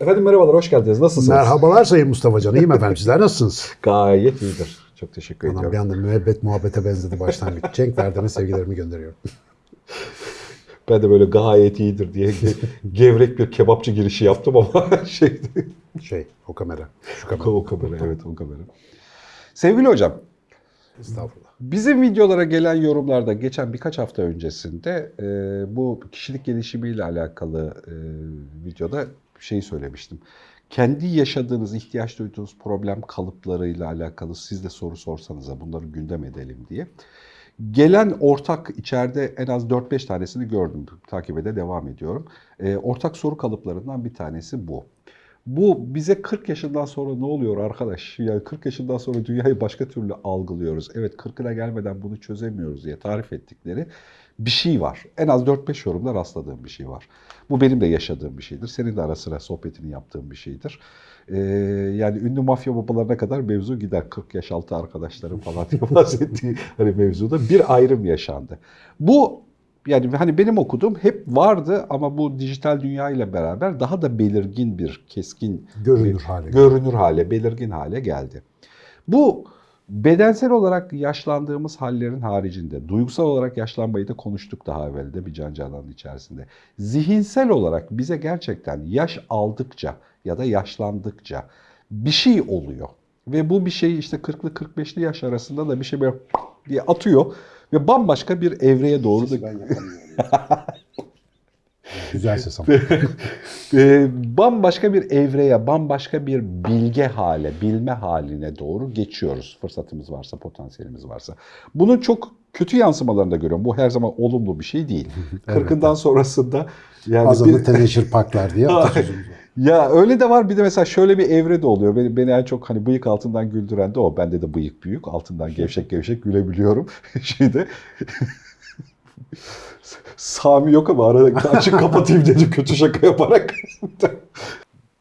Efendim merhabalar, hoş geldiniz. Nasılsınız? Merhabalar Sayın Mustafa Can. İyiyim efendim. Sizler nasılsınız? Gayet iyidir. Çok teşekkür Anam bir ediyorum. anda müebbet muhabbete benzedi başlangıç. Cenk Verden'e sevgilerimi gönderiyorum. Ben de böyle gayet iyidir diye ge- gevrek bir kebapçı girişi yaptım ama şeydi. Şey, o kamera. Şu kamera. o kamera, evet o kamera. Sevgili hocam, Estağfurullah. bizim videolara gelen yorumlarda geçen birkaç hafta öncesinde e, bu kişilik gelişimiyle alakalı e, videoda şey söylemiştim. Kendi yaşadığınız, ihtiyaç duyduğunuz problem kalıplarıyla alakalı siz de soru sorsanıza bunları gündem edelim diye. Gelen ortak içeride en az 4-5 tanesini gördüm. Takibe de devam ediyorum. E, ortak soru kalıplarından bir tanesi bu. Bu bize 40 yaşından sonra ne oluyor arkadaş? Yani 40 yaşından sonra dünyayı başka türlü algılıyoruz. Evet 40'ına gelmeden bunu çözemiyoruz diye tarif ettikleri bir şey var. En az 4-5 yorumda rastladığım bir şey var. Bu benim de yaşadığım bir şeydir. Senin de ara sıra sohbetini yaptığın bir şeydir. Ee, yani ünlü mafya babalarına kadar mevzu gider. 40 yaş altı arkadaşlarım falan diye bahsettiği hani mevzuda bir ayrım yaşandı. Bu yani hani benim okuduğum hep vardı ama bu dijital dünya ile beraber daha da belirgin bir, keskin Görünür bir- hale görünür hale, belirgin hale geldi. Bu bedensel olarak yaşlandığımız hallerin haricinde, duygusal olarak yaşlanmayı da konuştuk daha evvel de bir can cananın içerisinde. Zihinsel olarak bize gerçekten yaş aldıkça ya da yaşlandıkça bir şey oluyor. Ve bu bir şey işte 40'lı 45'li yaş arasında da bir şey böyle diye atıyor ve bambaşka bir evreye doğru da. Güzel ses ama. e, bambaşka bir evreye, bambaşka bir bilge hale, bilme haline doğru geçiyoruz. Fırsatımız varsa, potansiyelimiz varsa. Bunun çok kötü yansımalarını da görüyorum. Bu her zaman olumlu bir şey değil. Kırkından sonrasında yani Azanı bir- teneşir paklar diye ya öyle de var bir de mesela şöyle bir evre de oluyor. Beni, beni en çok hani bıyık altından güldüren de o. Bende de bıyık büyük. Altından gevşek gevşek gülebiliyorum. Şeyde Sami yok ama arada açık kapatayım dedi kötü şaka yaparak.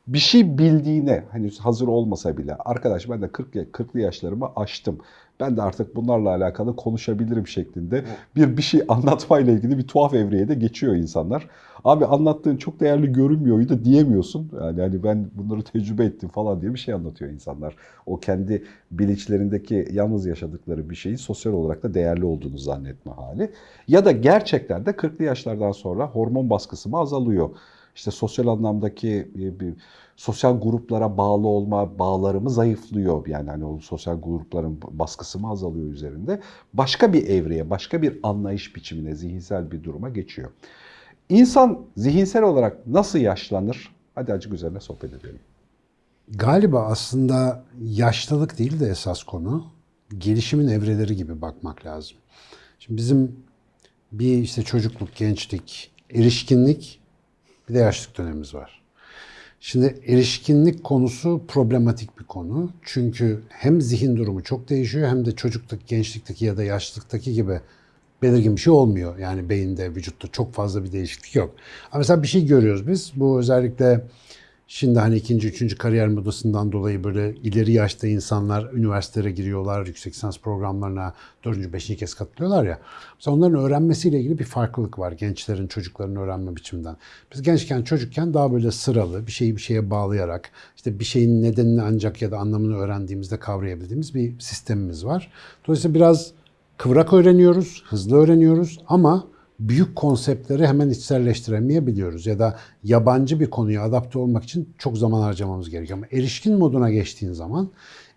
Bir şey bildiğine hani hazır olmasa bile arkadaş ben de 40 ya- 40'lı yaşlarımı aştım. Ben de artık bunlarla alakalı konuşabilirim şeklinde bir bir şey anlatmayla ilgili bir tuhaf evreye de geçiyor insanlar. Abi anlattığın çok değerli görünmüyor da diyemiyorsun. Yani hani ben bunları tecrübe ettim falan diye bir şey anlatıyor insanlar. O kendi bilinçlerindeki yalnız yaşadıkları bir şeyin sosyal olarak da değerli olduğunu zannetme hali. Ya da gerçekten de 40'lı yaşlardan sonra hormon baskısı mı azalıyor? İşte sosyal anlamdaki e, bir sosyal gruplara bağlı olma bağlarımı zayıflıyor. Yani hani o sosyal grupların baskısı mı azalıyor üzerinde. Başka bir evreye, başka bir anlayış biçimine, zihinsel bir duruma geçiyor. İnsan zihinsel olarak nasıl yaşlanır? Hadi acık üzerine sohbet edelim. Galiba aslında yaşlılık değil de esas konu gelişimin evreleri gibi bakmak lazım. Şimdi bizim bir işte çocukluk, gençlik, erişkinlik bir de yaşlılık dönemimiz var. Şimdi erişkinlik konusu problematik bir konu. Çünkü hem zihin durumu çok değişiyor hem de çocukluk, gençlikteki ya da yaşlılıktaki gibi belirgin bir şey olmuyor. Yani beyinde, vücutta çok fazla bir değişiklik yok. Ama mesela bir şey görüyoruz biz. Bu özellikle şimdi hani ikinci, üçüncü kariyer modasından dolayı böyle ileri yaşta insanlar üniversitelere giriyorlar, yüksek lisans programlarına dördüncü, beşinci kez katılıyorlar ya. Mesela onların öğrenmesiyle ilgili bir farklılık var gençlerin, çocukların öğrenme biçiminden. Biz gençken, çocukken daha böyle sıralı, bir şeyi bir şeye bağlayarak, işte bir şeyin nedenini ancak ya da anlamını öğrendiğimizde kavrayabildiğimiz bir sistemimiz var. Dolayısıyla biraz kıvrak öğreniyoruz, hızlı öğreniyoruz ama büyük konseptleri hemen içselleştiremeyebiliyoruz ya da yabancı bir konuya adapte olmak için çok zaman harcamamız gerekiyor. Ama erişkin moduna geçtiğin zaman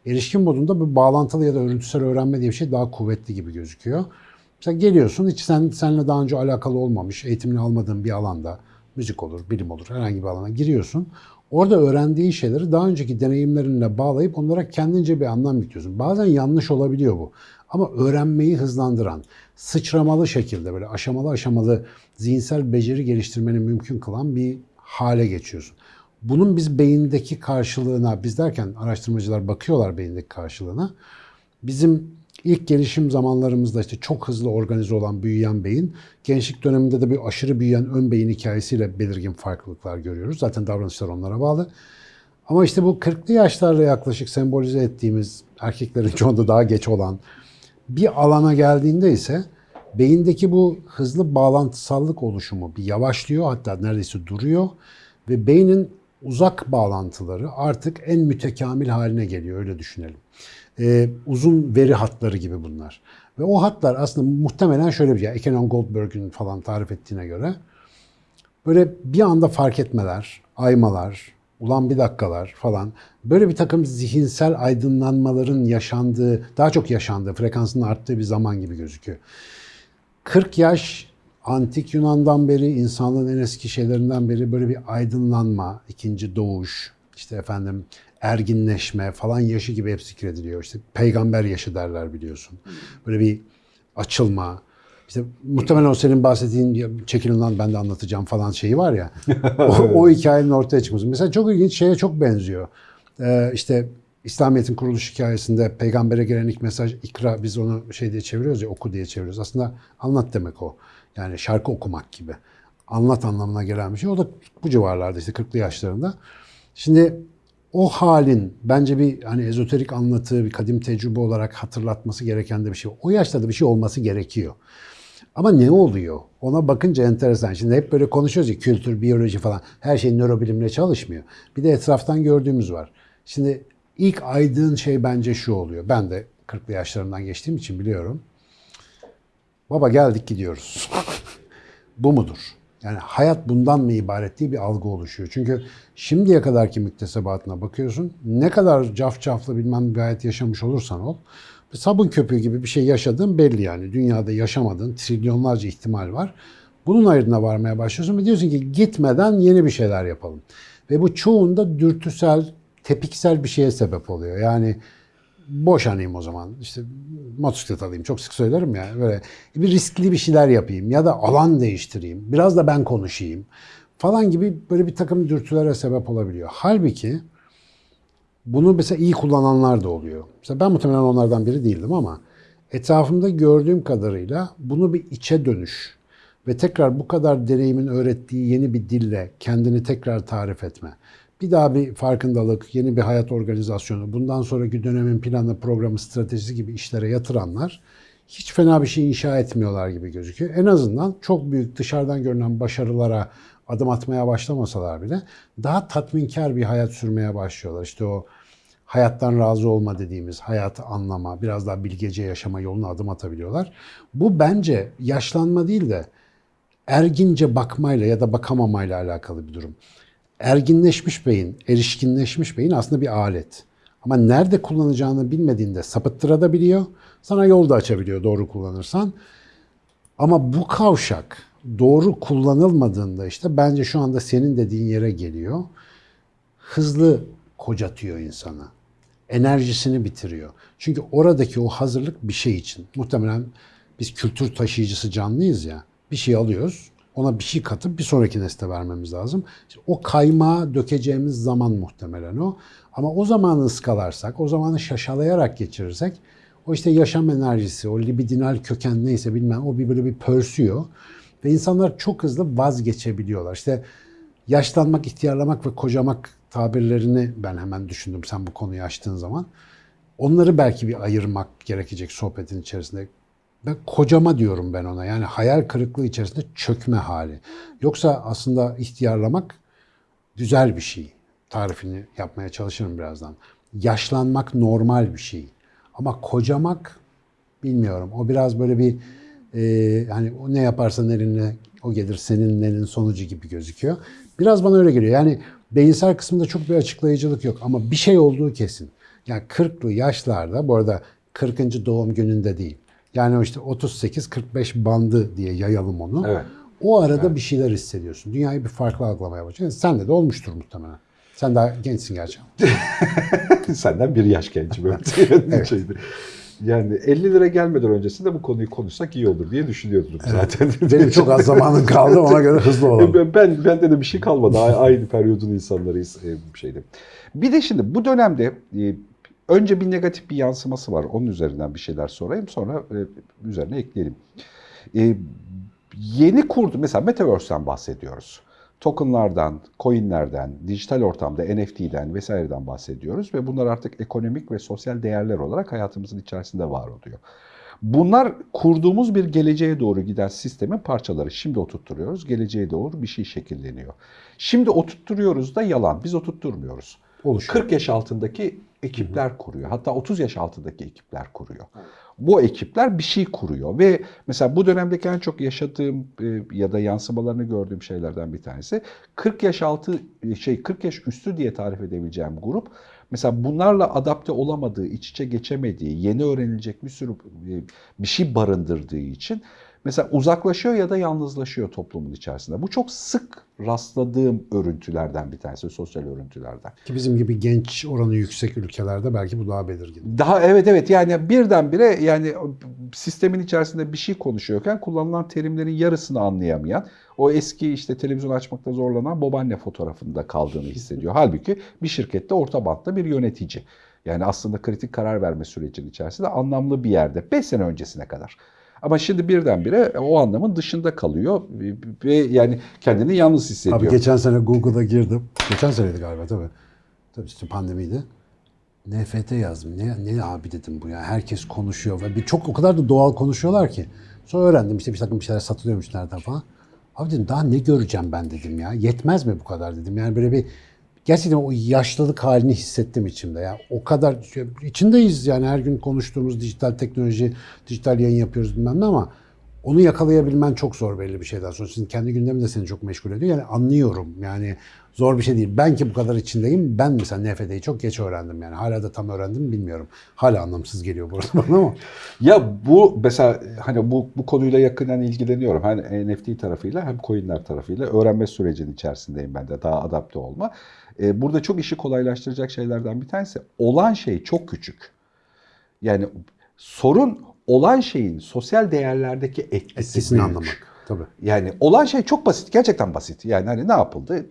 erişkin modunda bu bağlantılı ya da örüntüsel öğrenme diye bir şey daha kuvvetli gibi gözüküyor. Mesela geliyorsun hiç sen seninle daha önce alakalı olmamış, eğitimini almadığın bir alanda müzik olur, bilim olur, herhangi bir alana giriyorsun. Orada öğrendiğin şeyleri daha önceki deneyimlerinle bağlayıp onlara kendince bir anlam yüklüyorsun. Bazen yanlış olabiliyor bu. Ama öğrenmeyi hızlandıran, sıçramalı şekilde böyle aşamalı aşamalı zihinsel beceri geliştirmeni mümkün kılan bir hale geçiyorsun. Bunun biz beyindeki karşılığına, biz derken araştırmacılar bakıyorlar beyindeki karşılığına. Bizim ilk gelişim zamanlarımızda işte çok hızlı organize olan büyüyen beyin, gençlik döneminde de bir aşırı büyüyen ön beyin hikayesiyle belirgin farklılıklar görüyoruz. Zaten davranışlar onlara bağlı. Ama işte bu 40'lı yaşlarda yaklaşık sembolize ettiğimiz erkeklerin çoğunda daha geç olan bir alana geldiğinde ise beyindeki bu hızlı bağlantısallık oluşumu bir yavaşlıyor hatta neredeyse duruyor ve beynin uzak bağlantıları artık en mütekamil haline geliyor öyle düşünelim. Ee, uzun veri hatları gibi bunlar. Ve o hatlar aslında muhtemelen şöyle bir şey. Ekenon Goldberg'in falan tarif ettiğine göre böyle bir anda fark etmeler, aymalar, ulan bir dakikalar falan böyle bir takım zihinsel aydınlanmaların yaşandığı, daha çok yaşandığı, frekansının arttığı bir zaman gibi gözüküyor. 40 yaş antik Yunan'dan beri, insanlığın en eski şeylerinden beri böyle bir aydınlanma, ikinci doğuş, işte efendim erginleşme falan yaşı gibi hep zikrediliyor. İşte peygamber yaşı derler biliyorsun. Böyle bir açılma, işte muhtemelen o senin bahsettiğin çekilin lan ben de anlatacağım falan şeyi var ya. o, o hikayenin ortaya çıkması. Mesela çok ilginç şeye çok benziyor. Ee, işte İslamiyet'in kuruluş hikayesinde peygambere gelen ilk mesaj ikra biz onu şey diye çeviriyoruz ya oku diye çeviriyoruz. Aslında anlat demek o. Yani şarkı okumak gibi. Anlat anlamına gelen bir şey. O da bu civarlarda işte 40'lı yaşlarında. Şimdi o halin bence bir hani ezoterik anlatı, bir kadim tecrübe olarak hatırlatması gereken de bir şey. O yaşlarda bir şey olması gerekiyor. Ama ne oluyor? Ona bakınca enteresan. Şimdi hep böyle konuşuyoruz ya kültür, biyoloji falan. Her şey nörobilimle çalışmıyor. Bir de etraftan gördüğümüz var. Şimdi ilk aydın şey bence şu oluyor. Ben de 40'lı yaşlarından geçtiğim için biliyorum. Baba geldik gidiyoruz. Bu mudur? Yani hayat bundan mı ibaret diye bir algı oluşuyor. Çünkü şimdiye kadarki müktesebatına bakıyorsun. Ne kadar cafcaflı bilmem bir hayat yaşamış olursan ol. Sabun köpüğü gibi bir şey yaşadığın belli yani. Dünyada yaşamadığın trilyonlarca ihtimal var. Bunun ayrına varmaya başlıyorsun ve diyorsun ki gitmeden yeni bir şeyler yapalım. Ve bu çoğunda dürtüsel, tepiksel bir şeye sebep oluyor. Yani boşanayım o zaman. İşte motosiklet alayım. Çok sık söylerim ya. Böyle bir riskli bir şeyler yapayım ya da alan değiştireyim. Biraz da ben konuşayım falan gibi böyle bir takım dürtülere sebep olabiliyor. Halbuki bunu mesela iyi kullananlar da oluyor. Mesela ben muhtemelen onlardan biri değildim ama etrafımda gördüğüm kadarıyla bunu bir içe dönüş ve tekrar bu kadar deneyimin öğrettiği yeni bir dille kendini tekrar tarif etme. Bir daha bir farkındalık, yeni bir hayat organizasyonu, bundan sonraki dönemin planı, programı, stratejisi gibi işlere yatıranlar hiç fena bir şey inşa etmiyorlar gibi gözüküyor. En azından çok büyük dışarıdan görünen başarılara adım atmaya başlamasalar bile daha tatminkar bir hayat sürmeye başlıyorlar. İşte o hayattan razı olma dediğimiz hayatı anlama, biraz daha bilgece yaşama yoluna adım atabiliyorlar. Bu bence yaşlanma değil de ergince bakmayla ya da bakamamayla alakalı bir durum. Erginleşmiş beyin, erişkinleşmiş beyin aslında bir alet. Ama nerede kullanacağını bilmediğinde sapıttırabiliyor. Sana yol da açabiliyor doğru kullanırsan. Ama bu kavşak doğru kullanılmadığında işte bence şu anda senin dediğin yere geliyor. Hızlı kocatıyor insana. Enerjisini bitiriyor. Çünkü oradaki o hazırlık bir şey için. Muhtemelen biz kültür taşıyıcısı canlıyız ya. Bir şey alıyoruz. Ona bir şey katıp bir sonraki nesle vermemiz lazım. İşte o kaymağı dökeceğimiz zaman muhtemelen o. Ama o zamanı ıskalarsak, o zamanı şaşalayarak geçirirsek o işte yaşam enerjisi, o libidinal köken neyse bilmem o bir böyle bir pörsüyor. Ve insanlar çok hızlı vazgeçebiliyorlar. İşte yaşlanmak, ihtiyarlamak ve kocamak tabirlerini ben hemen düşündüm sen bu konuyu açtığın zaman. Onları belki bir ayırmak gerekecek sohbetin içerisinde. Ben kocama diyorum ben ona. Yani hayal kırıklığı içerisinde çökme hali. Yoksa aslında ihtiyarlamak güzel bir şey. Tarifini yapmaya çalışırım birazdan. Yaşlanmak normal bir şey. Ama kocamak bilmiyorum. O biraz böyle bir e, hani ne yaparsan elinle o gelir senin elin sonucu gibi gözüküyor. Biraz bana öyle geliyor. Yani beyinsel kısmında çok bir açıklayıcılık yok ama bir şey olduğu kesin. Yani 40'lı yaşlarda bu arada 40. doğum gününde değil. Yani işte 38-45 bandı diye yayalım onu. Evet. O arada bir şeyler hissediyorsun. Dünyayı bir farklı algılamaya başlıyorsun. Sen de olmuştur muhtemelen. Sen daha gençsin gerçi. Senden bir yaş gençim. evet. Şeydi. Yani 50 lira gelmeden öncesinde bu konuyu konuşsak iyi olur diye düşünüyordum zaten. Benim çok az zamanım kaldı ona göre hızlı olalım. Ben, ben bende de bir şey kalmadı. Aynı periyodun insanlarıyız e, bir şeyde. Bir de şimdi bu dönemde e, önce bir negatif bir yansıması var. Onun üzerinden bir şeyler sorayım sonra e, üzerine ekleyelim. Yeni kurdu mesela Metaverse'den bahsediyoruz. Tokenlardan, coinlerden, dijital ortamda NFT'den vesaireden bahsediyoruz ve bunlar artık ekonomik ve sosyal değerler olarak hayatımızın içerisinde var oluyor. Bunlar kurduğumuz bir geleceğe doğru giden sistemin parçaları. Şimdi oturtturuyoruz, geleceğe doğru bir şey şekilleniyor. Şimdi oturtturuyoruz da yalan, biz oturtturmuyoruz. Oluşuyor. 40 yaş altındaki ekipler kuruyor. Hatta 30 yaş altındaki ekipler kuruyor. Bu ekipler bir şey kuruyor ve mesela bu dönemdeki en çok yaşadığım e, ya da yansımalarını gördüğüm şeylerden bir tanesi 40 yaş altı şey 40 yaş üstü diye tarif edebileceğim grup mesela bunlarla adapte olamadığı, iç içe geçemediği, yeni öğrenilecek bir sürü e, bir şey barındırdığı için mesela uzaklaşıyor ya da yalnızlaşıyor toplumun içerisinde. Bu çok sık rastladığım örüntülerden bir tanesi, sosyal örüntülerden. Ki bizim gibi genç oranı yüksek ülkelerde belki bu daha belirgin. Daha evet evet yani birdenbire yani sistemin içerisinde bir şey konuşuyorken kullanılan terimlerin yarısını anlayamayan o eski işte televizyon açmakta zorlanan babaanne fotoğrafında kaldığını hissediyor. Halbuki bir şirkette orta bantta bir yönetici. Yani aslında kritik karar verme sürecinin içerisinde anlamlı bir yerde 5 sene öncesine kadar. Ama şimdi birdenbire o anlamın dışında kalıyor ve yani kendini yalnız hissediyor. Abi geçen sene Google'a girdim. Geçen seneydi galiba tabii. Tabii işte pandemiydi. NFT yazdım. Ne, ne abi dedim bu ya. Herkes konuşuyor ve bir çok o kadar da doğal konuşuyorlar ki. Sonra öğrendim işte bir takım şeyler satılıyormuş nereden falan. Abi dedim daha ne göreceğim ben dedim ya. Yetmez mi bu kadar dedim. Yani böyle bir gerçekten o yaşlılık halini hissettim içimde ya. O kadar içindeyiz yani her gün konuştuğumuz dijital teknoloji, dijital yayın yapıyoruz bilmem ne ama onu yakalayabilmen çok zor belli bir şeyden sonra. Şimdi kendi gündemin de seni çok meşgul ediyor. Yani anlıyorum yani zor bir şey değil. Ben ki bu kadar içindeyim. Ben mesela NFT'yi çok geç öğrendim yani. Hala da tam öğrendim mi bilmiyorum. Hala anlamsız geliyor bu arada bana ama. Ya bu mesela hani bu bu konuyla yakından ilgileniyorum. Hem NFT tarafıyla hem coinler tarafıyla öğrenme sürecinin içerisindeyim ben de daha adapte olma. Ee, burada çok işi kolaylaştıracak şeylerden bir tanesi olan şey çok küçük. Yani sorun olan şeyin sosyal değerlerdeki etkisi Etkisini büyük. anlamak. Tabii. Yani olan şey çok basit, gerçekten basit. Yani hani ne yapıldı?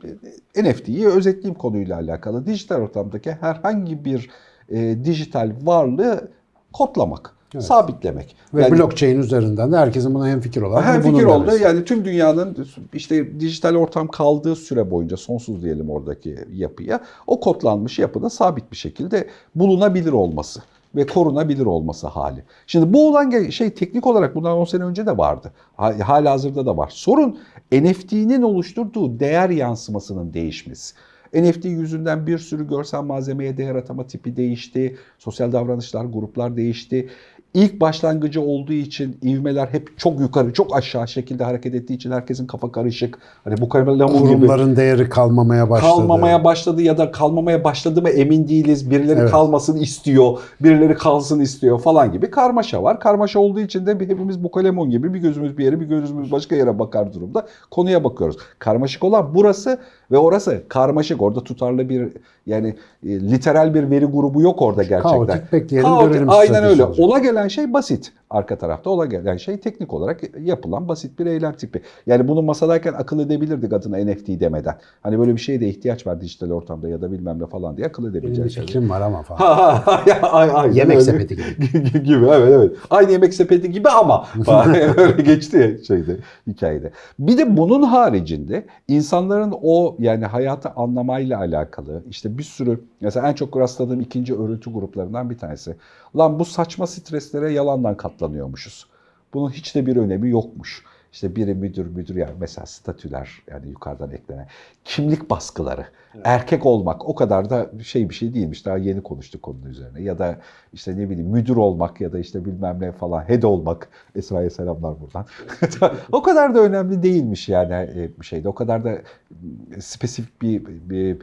NFT'yi özetleyeyim konuyla alakalı. Dijital ortamdaki herhangi bir e, dijital varlığı kodlamak, Evet. sabitlemek. Ve yani, blockchain üzerinden de herkesin buna hemfikir hem bunun fikir oldu. demesi. Yani tüm dünyanın işte dijital ortam kaldığı süre boyunca sonsuz diyelim oradaki yapıya o kodlanmış yapının sabit bir şekilde bulunabilir olması ve korunabilir olması hali. Şimdi bu olan şey teknik olarak bundan 10 sene önce de vardı. Ha- Hala hazırda da var. Sorun NFT'nin oluşturduğu değer yansımasının değişmesi. NFT yüzünden bir sürü görsel malzemeye değer atama tipi değişti. Sosyal davranışlar, gruplar değişti. İlk başlangıcı olduğu için ivmeler hep çok yukarı, çok aşağı şekilde hareket ettiği için herkesin kafa karışık. Hani bu lamur gibi Kurumların değeri kalmamaya başladı. kalmamaya başladı ya da kalmamaya başladı mı emin değiliz. Birileri Evet. kalmasın istiyor, birileri kalsın istiyor falan gibi karmaşa var. Karmaşa olduğu için de hepimiz bu kalemon gibi bir gözümüz bir yere bir gözümüz başka yere bakar durumda konuya bakıyoruz. Karmaşık olan burası ve orası karmaşık. Orada tutarlı bir yani e, literal bir veri grubu yok orada gerçekten. Kaotik, bekleyelim, Kaotik, görelim Aynen öyle. olacak. Ola gelen şey basit. Arka tarafta ola gelen şey teknik olarak yapılan basit bir eylem tipi. Yani bunu masadayken akıl edebilirdik adına NFT demeden. Hani böyle bir şeye de ihtiyaç var dijital ortamda ya da bilmem ne falan diye akıl Benim edebileceğin şeyler. fikrim var ama falan. Ha, ha, ha, ya, ay- aynen Yemek öyle. sepeti gibi. gibi evet evet. Aynı yemek sepeti gibi ama öyle geçti ya şeyde hikayede. Bir de bunun haricinde insanların o yani hayatı anlamayla alakalı işte bir sürü mesela en çok rastladığım ikinci örüntü gruplarından bir tanesi. Lan bu saçma streslere yalandan katlanıyormuşuz. Bunun hiç de bir önemi yokmuş. İşte biri müdür müdür yani mesela statüler yani yukarıdan eklenen kimlik baskıları. Erkek olmak o kadar da şey bir şey değilmiş. Daha yeni konuştuk konunun üzerine. Ya da işte ne bileyim müdür olmak ya da işte bilmem ne falan head olmak. Esra'ya selamlar buradan. o kadar da önemli değilmiş yani e, bir şeyde. O kadar da e, spesifik bir, bir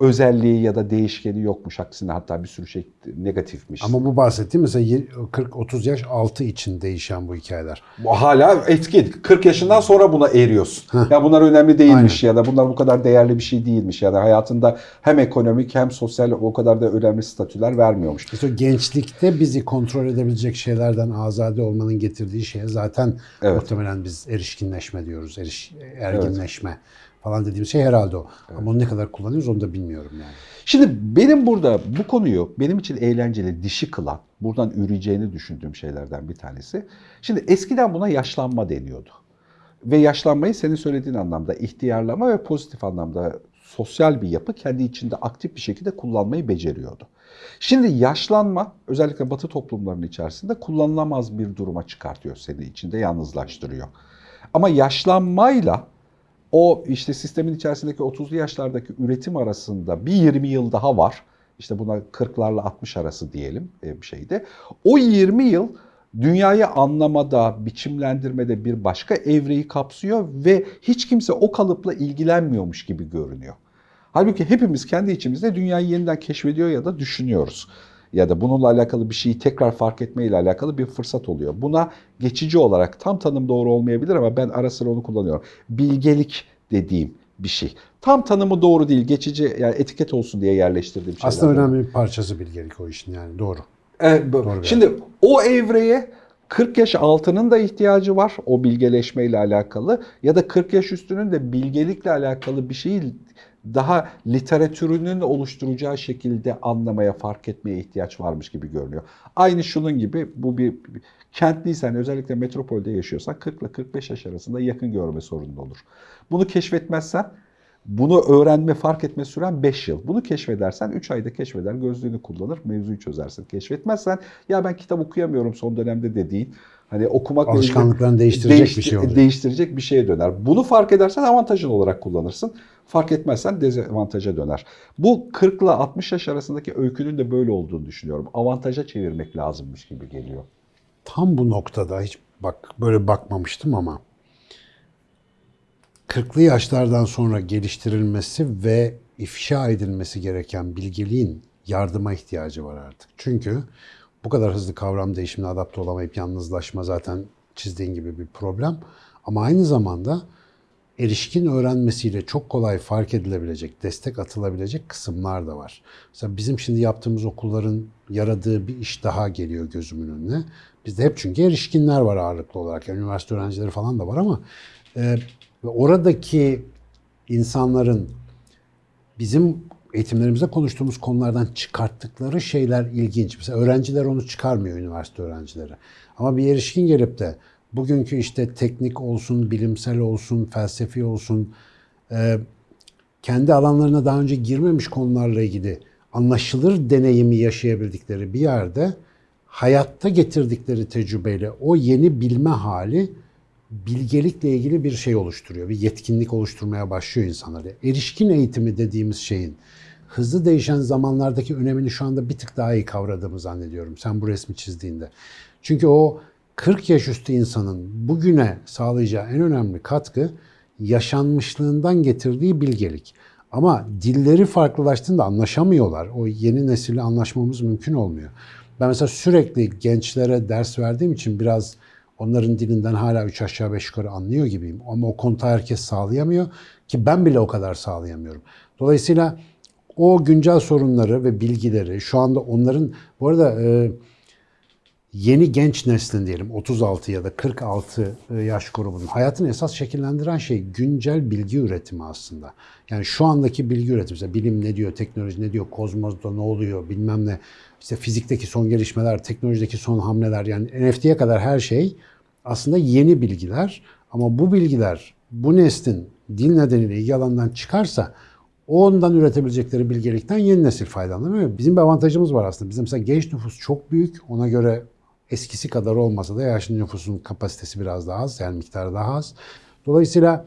özelliği ya da değişkeni yokmuş. Aksine hatta bir sürü şey negatifmiş. Ama bu bahsettiğim mesela 40-30 yaş altı için değişen bu hikayeler. Bu hala etkin. 40 yaşından sonra buna eriyorsun. Ya bunlar önemli değilmiş ya da bunlar bu kadar değerli bir şey değilmiş ya da hayatında hem ekonomik hem sosyal o kadar da önemli statüler vermiyormuş. İşte gençlikte bizi kontrol edebilecek şeylerden azade olmanın getirdiği şeye zaten Evet. muhtemelen biz erişkinleşme diyoruz. Eriş, erginleşme falan dediğimiz şey herhalde o. Ama onu ne kadar kullanıyoruz onu da bilmiyorum yani. Şimdi benim burada bu konuyu benim için eğlenceli, dişi kılan, buradan üreyeceğini düşündüğüm şeylerden bir tanesi. Şimdi eskiden buna yaşlanma deniyordu. Ve yaşlanmayı senin söylediğin anlamda ihtiyarlama ve pozitif anlamda sosyal bir yapı kendi içinde aktif bir şekilde kullanmayı beceriyordu. Şimdi yaşlanma özellikle batı toplumlarının içerisinde kullanılamaz bir duruma çıkartıyor seni içinde yalnızlaştırıyor. Ama yaşlanmayla o işte sistemin içerisindeki 30'lu yaşlardaki üretim arasında bir 20 yıl daha var. İşte buna 40'larla 60 arası diyelim e, bir şeyde. O 20 yıl dünyayı anlamada, biçimlendirmede bir başka evreyi kapsıyor ve hiç kimse o kalıpla ilgilenmiyormuş gibi görünüyor. Halbuki hepimiz kendi içimizde dünyayı yeniden keşfediyor ya da düşünüyoruz. Ya da bununla alakalı bir şeyi tekrar fark etme ile alakalı bir fırsat oluyor. Buna geçici olarak tam tanım doğru olmayabilir ama ben ara sıra onu kullanıyorum. Bilgelik dediğim bir şey. Tam tanımı doğru değil, geçici yani etiket olsun diye yerleştirdiğim şeyler. Aslında önemli bir parçası bilgelik o işin yani doğru. Bu- Doğru Şimdi o evreye 40 yaş altının da ihtiyacı var o bilgeleşmeyle alakalı ya da 40 yaş üstünün de bilgelikle alakalı bir şeyi daha literatürünün oluşturacağı şekilde anlamaya, fark etmeye ihtiyaç varmış gibi görünüyor. Aynı şunun gibi bu bir kentliysen özellikle metropolde yaşıyorsan 40 ile 45 yaş arasında yakın görme sorunun olur. Bunu keşfetmezsen bunu öğrenme, fark etme süren 5 yıl. Bunu keşfedersen 3 ayda keşfeder, gözlüğünü kullanır, mevzuyu çözersin. Keşfetmezsen ya ben kitap okuyamıyorum son dönemde dediğin hani ilgili- Alışkanlıklarını değiştirecek değişti- bir şey oluyor. Değiştirecek bir şeye döner. Bunu fark edersen avantajın olarak kullanırsın. Fark etmezsen dezavantaja döner. Bu 40 ile 60 yaş arasındaki öykünün de böyle olduğunu düşünüyorum. Avantaja çevirmek lazımmış gibi geliyor. Tam bu noktada hiç bak böyle bakmamıştım ama 40'lı yaşlardan sonra geliştirilmesi ve ifşa edilmesi gereken bilgeliğin yardıma ihtiyacı var artık. Çünkü bu kadar hızlı kavram değişimine adapte olamayıp yalnızlaşma zaten çizdiğin gibi bir problem. Ama aynı zamanda erişkin öğrenmesiyle çok kolay fark edilebilecek, destek atılabilecek kısımlar da var. Mesela bizim şimdi yaptığımız okulların yaradığı bir iş daha geliyor gözümün önüne. Bizde hep çünkü erişkinler var ağırlıklı olarak. Yani üniversite öğrencileri falan da var ama e, ve oradaki insanların bizim eğitimlerimizde konuştuğumuz konulardan çıkarttıkları şeyler ilginç. Mesela öğrenciler onu çıkarmıyor üniversite öğrencileri. Ama bir erişkin gelip de bugünkü işte teknik olsun, bilimsel olsun, felsefi olsun, e, kendi alanlarına daha önce girmemiş konularla ilgili anlaşılır deneyimi yaşayabildikleri bir yerde hayatta getirdikleri tecrübeyle o yeni bilme hali bilgelikle ilgili bir şey oluşturuyor. Bir yetkinlik oluşturmaya başlıyor insanlar. Erişkin eğitimi dediğimiz şeyin hızlı değişen zamanlardaki önemini şu anda bir tık daha iyi kavradığımı zannediyorum. Sen bu resmi çizdiğinde. Çünkü o 40 yaş üstü insanın bugüne sağlayacağı en önemli katkı yaşanmışlığından getirdiği bilgelik. Ama dilleri farklılaştığında anlaşamıyorlar. O yeni nesille anlaşmamız mümkün olmuyor. Ben mesela sürekli gençlere ders verdiğim için biraz onların dilinden hala üç aşağı beş yukarı anlıyor gibiyim. Ama o kontağı herkes sağlayamıyor ki ben bile o kadar sağlayamıyorum. Dolayısıyla o güncel sorunları ve bilgileri şu anda onların bu arada e, yeni genç neslin diyelim 36 ya da 46 yaş grubunun hayatını esas şekillendiren şey güncel bilgi üretimi aslında. Yani şu andaki bilgi üretimi, mesela bilim ne diyor, teknoloji ne diyor, kozmosta ne oluyor bilmem ne, işte fizikteki son gelişmeler, teknolojideki son hamleler yani NFT'ye kadar her şey aslında yeni bilgiler ama bu bilgiler bu neslin dil nedeniyle ilgi alanından çıkarsa ondan üretebilecekleri bilgelikten yeni nesil faydalanamıyor. Bizim bir avantajımız var aslında. Bizim mesela genç nüfus çok büyük. Ona göre eskisi kadar olmasa da yaşlı nüfusun kapasitesi biraz daha az. Yani miktarı daha az. Dolayısıyla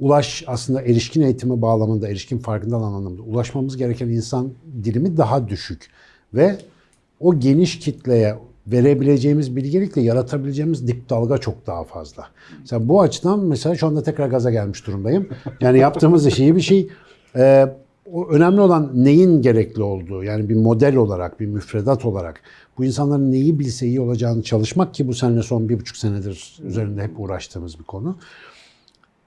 ulaş aslında erişkin eğitimi bağlamında, erişkin farkındalığı anlamında ulaşmamız gereken insan dilimi daha düşük. Ve o geniş kitleye verebileceğimiz bilgelikle yaratabileceğimiz dip dalga çok daha fazla. Mesela bu açıdan mesela şu anda tekrar gaza gelmiş durumdayım. Yani yaptığımız iş iyi bir şey. Ee, o önemli olan neyin gerekli olduğu yani bir model olarak, bir müfredat olarak bu insanların neyi bilse iyi olacağını çalışmak ki bu seninle son bir buçuk senedir üzerinde hep uğraştığımız bir konu.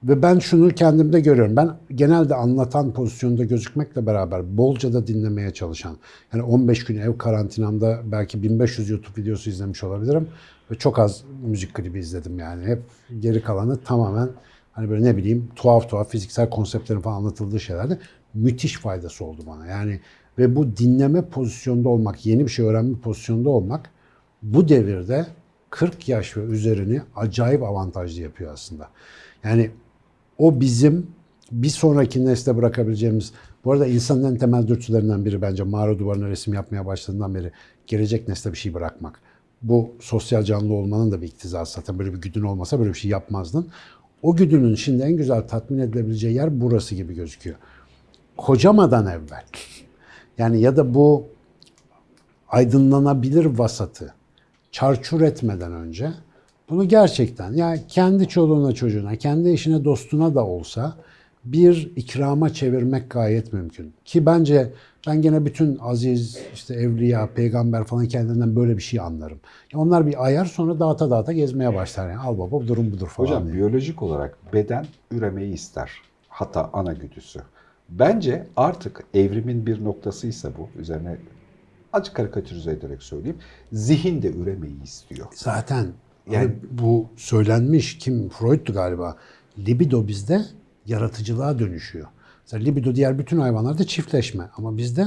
Ve ben şunu kendimde görüyorum. Ben genelde anlatan pozisyonda gözükmekle beraber bolca da dinlemeye çalışan. Yani 15 gün ev karantinamda belki 1500 YouTube videosu izlemiş olabilirim. Ve çok az müzik klibi izledim yani. Hep geri kalanı tamamen hani böyle ne bileyim tuhaf tuhaf fiziksel konseptlerin falan anlatıldığı şeylerde müthiş faydası oldu bana. Yani ve bu dinleme pozisyonda olmak, yeni bir şey öğrenme pozisyonda olmak bu devirde 40 yaş ve üzerini acayip avantajlı yapıyor aslında. Yani o bizim bir sonraki nesle bırakabileceğimiz, bu arada insanın en temel dürtülerinden biri bence mağara duvarına resim yapmaya başladığından beri gelecek nesle bir şey bırakmak. Bu sosyal canlı olmanın da bir iktizası zaten. Böyle bir güdün olmasa böyle bir şey yapmazdın. O güdünün şimdi en güzel tatmin edilebileceği yer burası gibi gözüküyor. Kocamadan evvel. Yani ya da bu aydınlanabilir vasatı çarçur etmeden önce bunu gerçekten yani kendi çoluğuna çocuğuna, kendi eşine dostuna da olsa bir ikrama çevirmek gayet mümkün. Ki bence ben gene bütün aziz, işte evliya, peygamber falan kendilerinden böyle bir şey anlarım. Ya onlar bir ayar sonra dağıta dağıta gezmeye başlar. Yani al baba durum budur falan. Hocam diye. biyolojik olarak beden üremeyi ister. Hatta ana güdüsü. Bence artık evrimin bir noktasıysa bu. Üzerine acı karikatürize ederek söyleyeyim. Zihin de üremeyi istiyor. Zaten Yani- bu söylenmiş kim Freud'tu galiba. Libido bizde yaratıcılığa dönüşüyor. Mesela libido diğer bütün hayvanlarda çiftleşme ama bizde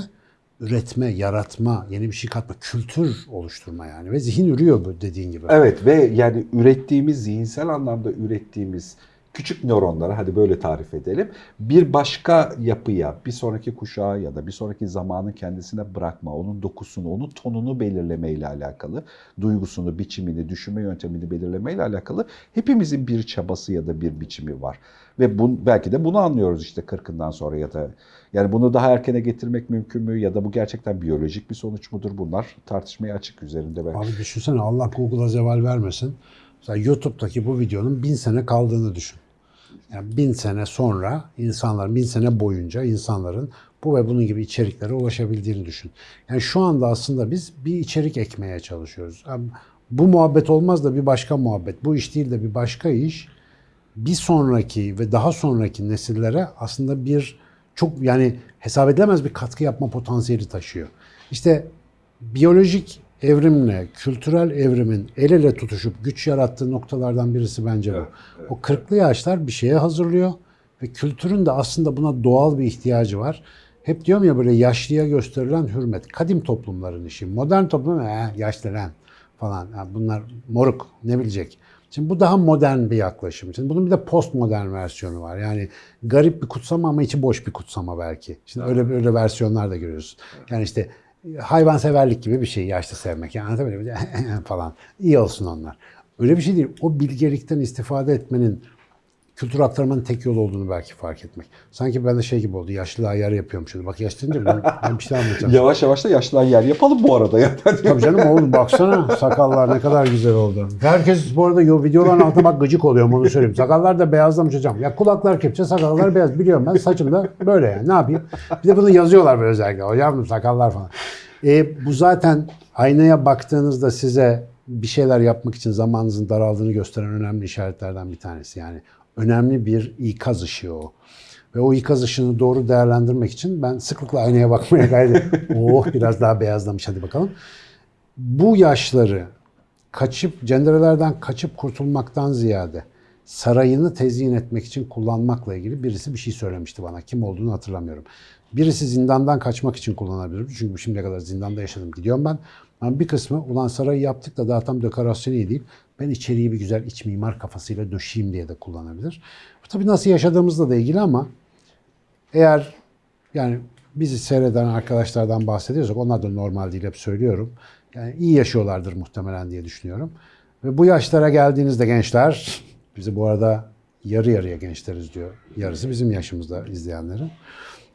üretme, yaratma, yeni bir şey katma, kültür oluşturma yani ve zihin ürüyor bu dediğin gibi. Evet ve yani ürettiğimiz, zihinsel anlamda ürettiğimiz küçük nöronları hadi böyle tarif edelim. Bir başka yapıya, bir sonraki kuşağa ya da bir sonraki zamanın kendisine bırakma, onun dokusunu, onun tonunu belirlemeyle alakalı, duygusunu, biçimini, düşünme yöntemini belirlemeyle alakalı hepimizin bir çabası ya da bir biçimi var. Ve bu, belki de bunu anlıyoruz işte 40'ından sonra ya da yani bunu daha erkene getirmek mümkün mü ya da bu gerçekten biyolojik bir sonuç mudur bunlar tartışmaya açık üzerinde. Ben. Abi düşünsene Allah Google'a zeval vermesin. Mesela YouTube'daki bu videonun bin sene kaldığını düşün. Yani bin sene sonra insanlar, bin sene boyunca insanların bu ve bunun gibi içeriklere ulaşabildiğini düşün. Yani şu anda aslında biz bir içerik ekmeye çalışıyoruz. Abi bu muhabbet olmaz da bir başka muhabbet. Bu iş değil de bir başka iş. Bir sonraki ve daha sonraki nesillere aslında bir çok yani hesap edilemez bir katkı yapma potansiyeli taşıyor. İşte biyolojik evrimle kültürel evrimin el ele tutuşup güç yarattığı noktalardan birisi bence bu. O 40'lı yaşlar bir şeye hazırlıyor ve kültürün de aslında buna doğal bir ihtiyacı var. Hep diyorum ya böyle yaşlıya gösterilen hürmet. Kadim toplumların işi. Modern toplum eh, yaşlı lan falan. Ya bunlar moruk ne bilecek. Şimdi bu daha modern bir yaklaşım. Şimdi bunun bir de postmodern versiyonu var. Yani garip bir kutsama ama içi boş bir kutsama belki. Şimdi öyle öyle versiyonlar da görüyoruz. Yani işte hayvanseverlik gibi bir şey yaşlı sevmek. Yani anlatabiliyor muyum? falan. İyi olsun onlar. Öyle bir şey değil. O bilgelikten istifade etmenin kültür aktarmanın tek yolu olduğunu belki fark etmek. Sanki ben de şey gibi oldu. Yaşlılığa yer yapıyormuşum. Bak yaşlı deyince ben, ben bir şey anlatacağım. Yavaş yavaş da yaşlılar yer yapalım bu arada ya. Tabii canım oğlum baksana sakallar ne kadar güzel oldu. Herkes bu arada yo- videoların altına bak gıcık oluyorum onu söyleyeyim. Sakallar da beyazlamış hocam. Ya kulaklar kepçe sakallar beyaz biliyorum ben saçım da böyle yani ne yapayım. Bir de bunu yazıyorlar böyle özellikle hocam sakallar falan. E, bu zaten aynaya baktığınızda size bir şeyler yapmak için zamanınızın daraldığını gösteren önemli işaretlerden bir tanesi. Yani önemli bir ikaz ışığı o. Ve o ikaz ışığını doğru değerlendirmek için ben sıklıkla aynaya bakmaya gayret. Oh biraz daha beyazlamış hadi bakalım. Bu yaşları kaçıp cenderelerden kaçıp kurtulmaktan ziyade sarayını tezyin etmek için kullanmakla ilgili birisi bir şey söylemişti bana. Kim olduğunu hatırlamıyorum. Birisi zindandan kaçmak için kullanabilir. Çünkü şimdiye kadar zindanda yaşadım. Gidiyorum ben. Ama bir kısmı ulan sarayı yaptık da daha tam dekorasyonu değil. Ben içeriği bir güzel iç mimar kafasıyla döşeyim diye de kullanabilir. Bu tabii nasıl yaşadığımızla da ilgili ama eğer yani bizi seyreden arkadaşlardan bahsediyorsak onlar da normal değil hep söylüyorum. Yani iyi yaşıyorlardır muhtemelen diye düşünüyorum. Ve bu yaşlara geldiğinizde gençler, bizi bu arada yarı yarıya gençleriz diyor. Yarısı bizim yaşımızda izleyenlerin.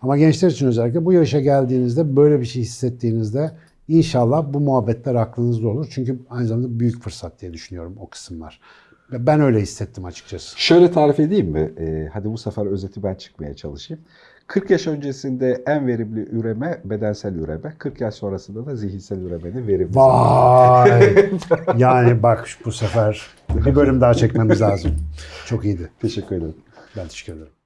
Ama gençler için özellikle bu yaşa geldiğinizde böyle bir şey hissettiğinizde inşallah bu muhabbetler aklınızda olur. Çünkü aynı zamanda büyük fırsat diye düşünüyorum o kısımlar. Ben öyle hissettim açıkçası. Şöyle tarif edeyim mi? Ee, hadi bu sefer özeti ben çıkmaya çalışayım. 40 yaş öncesinde en verimli üreme bedensel üreme. 40 yaş sonrasında da zihinsel üremenin verimli. Vay! yani bak bu sefer bir bölüm daha çekmemiz lazım. Çok iyiydi. Teşekkür ederim. Ben teşekkür ederim.